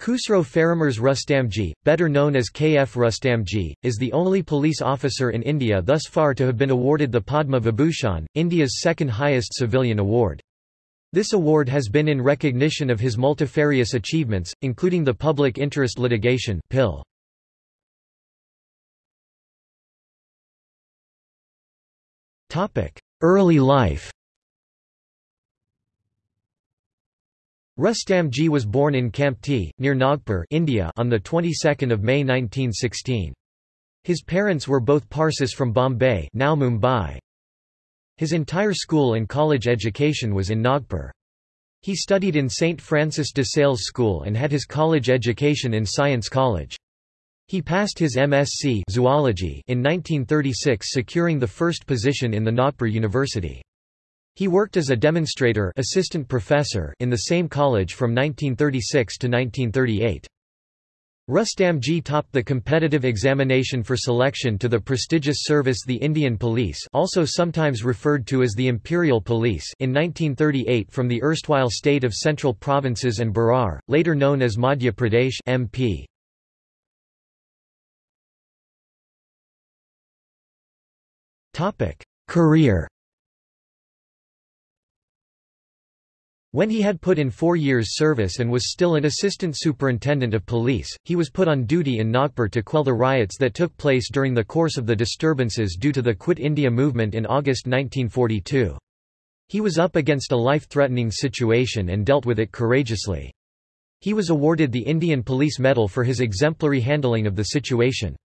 Khusro Faramirz Rustamji, better known as KF Rustamji, is the only police officer in India thus far to have been awarded the Padma Vibhushan, India's second highest civilian award. This award has been in recognition of his multifarious achievements, including the public interest litigation PIL. Early life Rustamji was born in Kamptee, near Nagpur India on the 22nd of May 1916. His parents were both Parsis from Bombay now Mumbai. His entire school and college education was in Nagpur. He studied in St. Francis de Sales School and had his college education in Science College. He passed his MSc zoology in 1936 securing the first position in the Nagpur University. He worked as a demonstrator assistant professor in the same college from 1936 to 1938. Rustamji topped the competitive examination for selection to the prestigious service the Indian Police also sometimes referred to as the Imperial Police in 1938 from the erstwhile state of Central Provinces and Berar, later known as Madhya Pradesh MP. Career When he had put in four years' service and was still an assistant superintendent of police, he was put on duty in Nagpur to quell the riots that took place during the course of the disturbances due to the Quit India movement in August 1942. He was up against a life-threatening situation and dealt with it courageously. He was awarded the Indian Police Medal for his exemplary handling of the situation.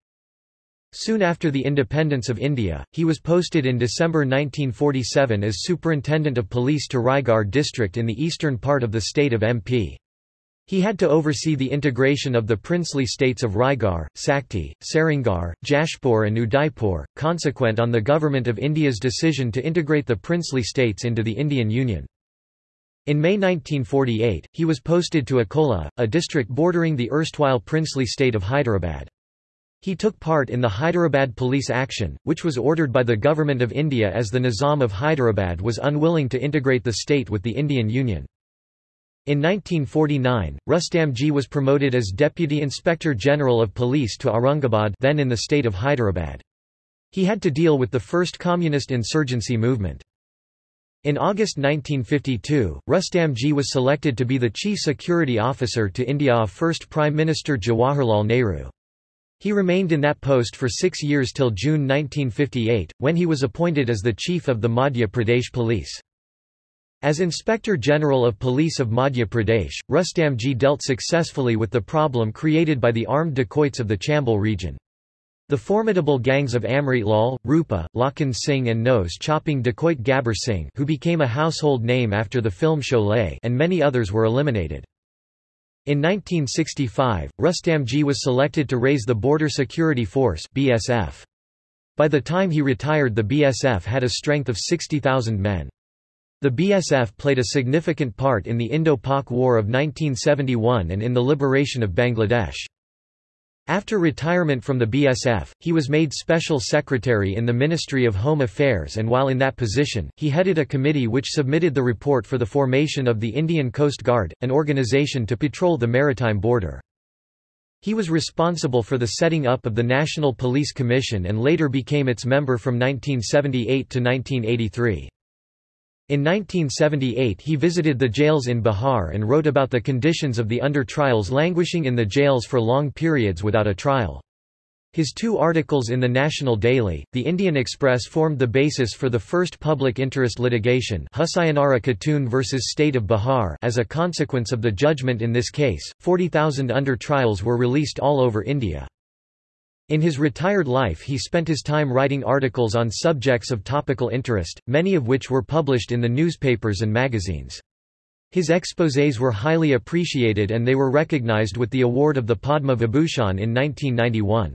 Soon after the independence of India, he was posted in December 1947 as Superintendent of Police to Raigarh district in the eastern part of the state of MP. He had to oversee the integration of the princely states of Raigarh, Sakti, Sarangarh, Jashpur and Udaipur, consequent on the Government of India's decision to integrate the princely states into the Indian Union. In May 1948, he was posted to Akola, a district bordering the erstwhile princely state of Hyderabad. He took part in the Hyderabad police action, which was ordered by the Government of India as the Nizam of Hyderabad was unwilling to integrate the state with the Indian Union. In 1949, Rustamji was promoted as Deputy Inspector General of Police to Aurangabad then in the state of Hyderabad. He had to deal with the first communist insurgency movement. In August 1952, Rustamji was selected to be the Chief Security Officer to India's first Prime Minister Jawaharlal Nehru. He remained in that post for six years till June 1958, when he was appointed as the chief of the Madhya Pradesh Police. As Inspector General of Police of Madhya Pradesh, Rustamji dealt successfully with the problem created by the armed dacoits of the Chambal region. The formidable gangs of Amrit Lal, Rupa, Lakhan Singh and nose-chopping dacoit Gabbar Singh who became a household name after the film Sholay and many others were eliminated. In 1965, Rustamji was selected to raise the Border Security Force BSF. By the time he retired the BSF had a strength of 60,000 men. The BSF played a significant part in the Indo-Pak War of 1971 and in the liberation of Bangladesh. After retirement from the BSF, he was made Special Secretary in the Ministry of Home Affairs and while in that position, he headed a committee which submitted the report for the formation of the Indian Coast Guard, an organization to patrol the maritime border. He was responsible for the setting up of the National Police Commission and later became its member from 1978 to 1983. In 1978 he visited the jails in Bihar and wrote about the conditions of the under-trials languishing in the jails for long periods without a trial. His two articles in the National Daily, The Indian Express formed the basis for the first public interest litigation Hussainara Khatoon vs. State of Bihar as a consequence of the judgment in this case, 40,000 under-trials were released all over India. In his retired life he spent his time writing articles on subjects of topical interest, many of which were published in the newspapers and magazines. His exposés were highly appreciated and they were recognized with the award of the Padma Vibhushan in 1991.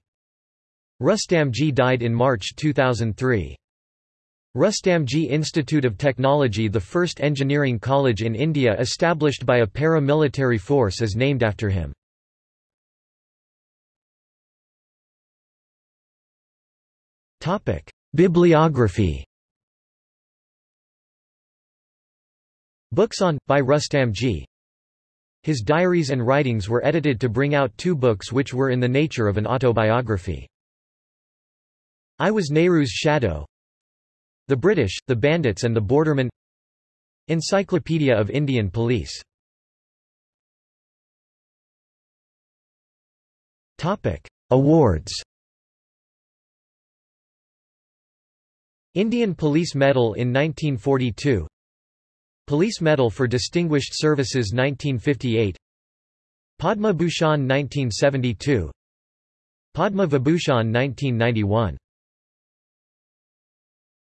Rustamji died in March 2003. Rustamji Institute of Technology the first engineering college in India established by a para-military force is named after him. Topic: Bibliography. Books on by Rustamji. His diaries and writings were edited to bring out two books which were in the nature of an autobiography. I Was Nehru's Shadow. The British, the Bandits and the Bordermen Encyclopedia of Indian Police. Awards Indian Police Medal in 1942 Police Medal for Distinguished Services 1958 Padma Bhushan 1972 Padma Vibhushan 1991